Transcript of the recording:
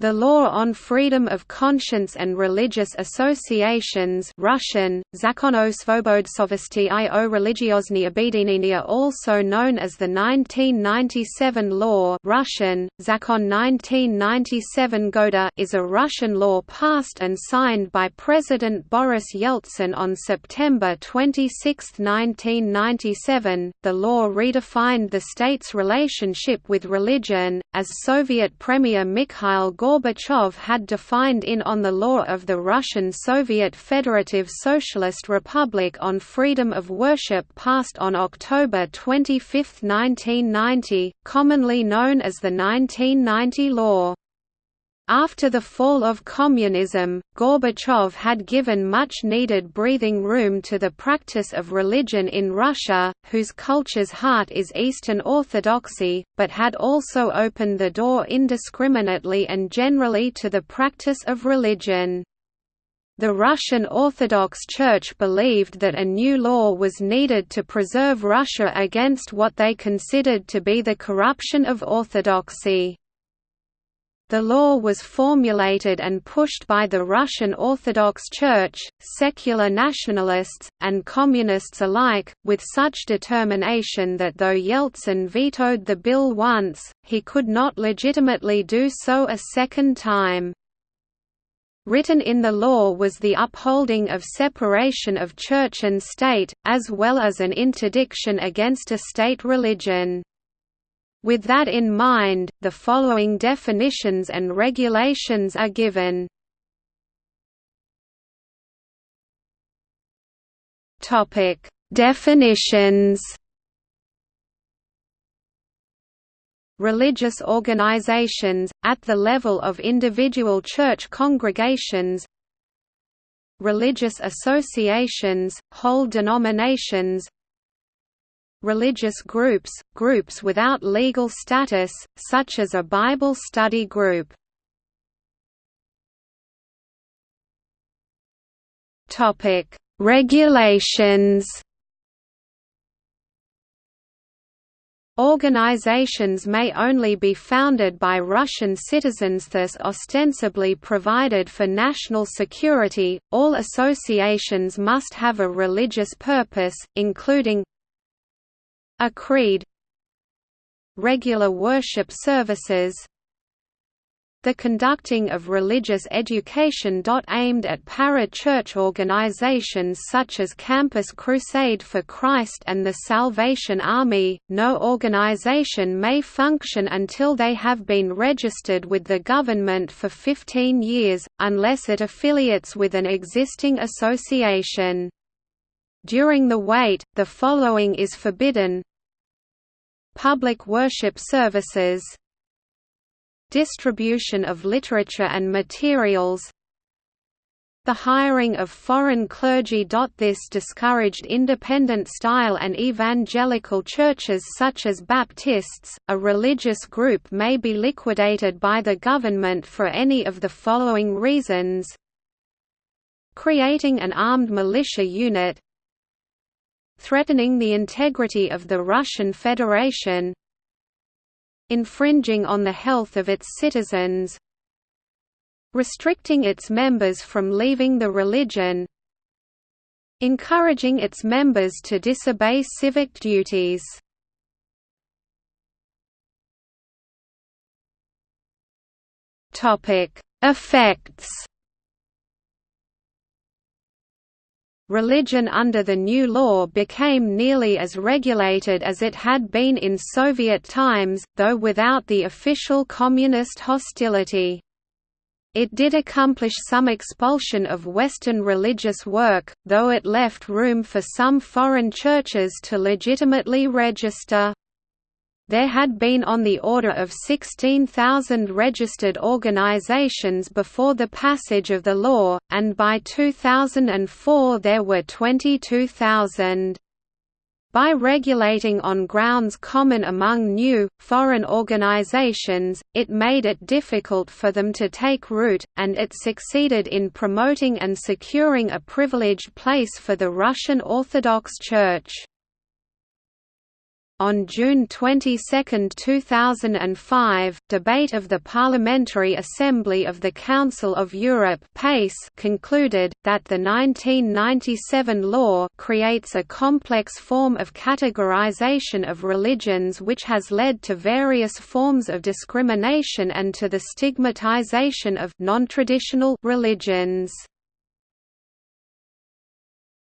The law on freedom of conscience and religious associations Russian, Zakon o svobodsovosti i o religiozny obedinenia also known as the 1997 law Russian, Zakon 1997 Goda is a Russian law passed and signed by President Boris Yeltsin on September 26, 1997. The law redefined the state's relationship with religion, as Soviet Premier Mikhail Gorbachev had defined in On the Law of the Russian Soviet Federative Socialist Republic on Freedom of Worship passed on October 25, 1990, commonly known as the 1990 Law. After the fall of communism, Gorbachev had given much-needed breathing room to the practice of religion in Russia, whose culture's heart is Eastern Orthodoxy, but had also opened the door indiscriminately and generally to the practice of religion. The Russian Orthodox Church believed that a new law was needed to preserve Russia against what they considered to be the corruption of orthodoxy. The law was formulated and pushed by the Russian Orthodox Church, secular nationalists, and communists alike, with such determination that though Yeltsin vetoed the bill once, he could not legitimately do so a second time. Written in the law was the upholding of separation of church and state, as well as an interdiction against a state religion. With that in mind, the following definitions and regulations are given. Topic: Definitions. Religious organizations at the level of individual church congregations. Religious associations, whole denominations, religious groups, groups without legal status, such as a Bible study group. Regulations Organizations may only be founded by Russian citizens thus ostensibly provided for national security. All associations must have a religious purpose, including a creed Regular worship services the conducting of religious education. Aimed at para-church organizations such as Campus Crusade for Christ and the Salvation Army, no organization may function until they have been registered with the government for 15 years, unless it affiliates with an existing association. During the wait, the following is forbidden Public worship services Distribution of literature and materials the hiring of foreign clergy. This discouraged independent style and evangelical churches such as Baptists. A religious group may be liquidated by the government for any of the following reasons creating an armed militia unit threatening the integrity of the Russian Federation infringing on the health of its citizens restricting its members from leaving the religion encouraging its members to disobey civic duties. Topic: Effects religion under the new law became nearly as regulated as it had been in Soviet times, though without the official communist hostility. It did accomplish some expulsion of Western religious work, though it left room for some foreign churches to legitimately register. There had been on the order of 16,000 registered organizations before the passage of the law, and by 2004 there were 22,000. By regulating on grounds common among new, foreign organizations, it made it difficult for them to take root, and it succeeded in promoting and securing a privileged place for the Russian Orthodox Church. On June 22, 2005, debate of the Parliamentary Assembly of the Council of Europe PACE concluded, that the 1997 law creates a complex form of categorization of religions which has led to various forms of discrimination and to the stigmatization of non-traditional religions.